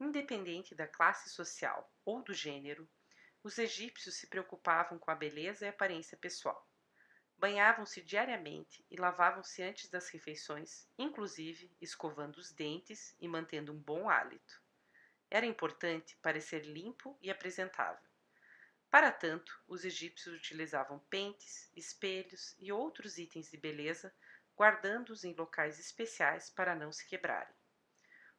Independente da classe social ou do gênero, os egípcios se preocupavam com a beleza e a aparência pessoal. Banhavam-se diariamente e lavavam-se antes das refeições, inclusive escovando os dentes e mantendo um bom hálito. Era importante parecer limpo e apresentável. Para tanto, os egípcios utilizavam pentes, espelhos e outros itens de beleza, guardando-os em locais especiais para não se quebrarem.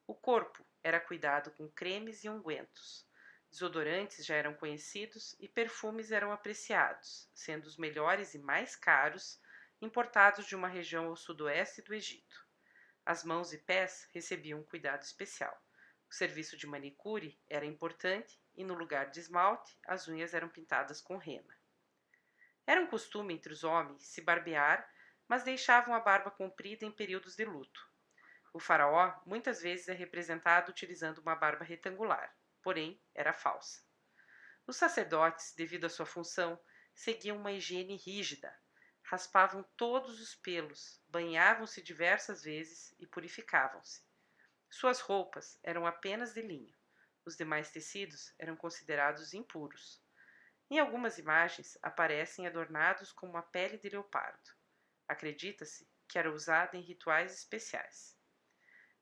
O corpo era cuidado com cremes e ungüentos. Desodorantes já eram conhecidos e perfumes eram apreciados, sendo os melhores e mais caros importados de uma região ao sudoeste do Egito. As mãos e pés recebiam um cuidado especial. O serviço de manicure era importante e, no lugar de esmalte, as unhas eram pintadas com rena. Era um costume entre os homens se barbear, mas deixavam a barba comprida em períodos de luto. O faraó muitas vezes é representado utilizando uma barba retangular, porém era falsa. Os sacerdotes, devido à sua função, seguiam uma higiene rígida, raspavam todos os pelos, banhavam-se diversas vezes e purificavam-se. Suas roupas eram apenas de linho. Os demais tecidos eram considerados impuros. Em algumas imagens aparecem adornados com uma pele de leopardo. Acredita-se que era usada em rituais especiais.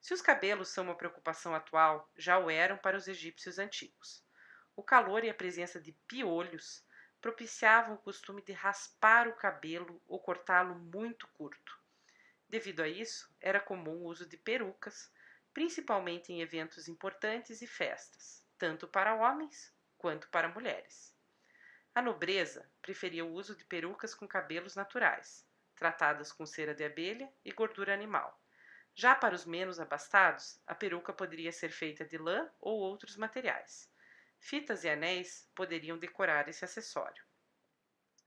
Se os cabelos são uma preocupação atual, já o eram para os egípcios antigos. O calor e a presença de piolhos propiciavam o costume de raspar o cabelo ou cortá-lo muito curto. Devido a isso, era comum o uso de perucas, principalmente em eventos importantes e festas, tanto para homens quanto para mulheres. A nobreza preferia o uso de perucas com cabelos naturais, tratadas com cera de abelha e gordura animal. Já para os menos abastados, a peruca poderia ser feita de lã ou outros materiais. Fitas e anéis poderiam decorar esse acessório.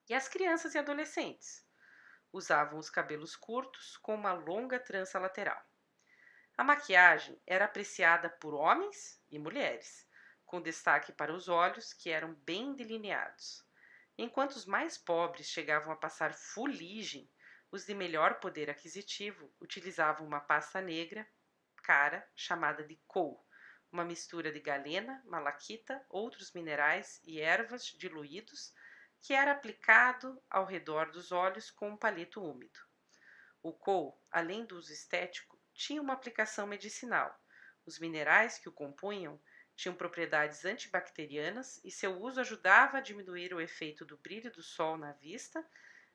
E as crianças e adolescentes? Usavam os cabelos curtos com uma longa trança lateral. A maquiagem era apreciada por homens e mulheres, com destaque para os olhos, que eram bem delineados. Enquanto os mais pobres chegavam a passar fuligem, os de melhor poder aquisitivo utilizavam uma pasta negra cara chamada de cou, uma mistura de galena, malaquita, outros minerais e ervas diluídos que era aplicado ao redor dos olhos com um palito úmido. O cou, além do uso estético, tinha uma aplicação medicinal. Os minerais que o compunham tinham propriedades antibacterianas e seu uso ajudava a diminuir o efeito do brilho do sol na vista,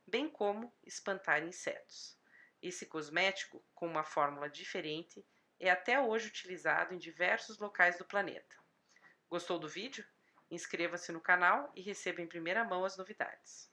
bem como espantar insetos. Esse cosmético, com uma fórmula diferente, é até hoje utilizado em diversos locais do planeta. Gostou do vídeo? Inscreva-se no canal e receba em primeira mão as novidades.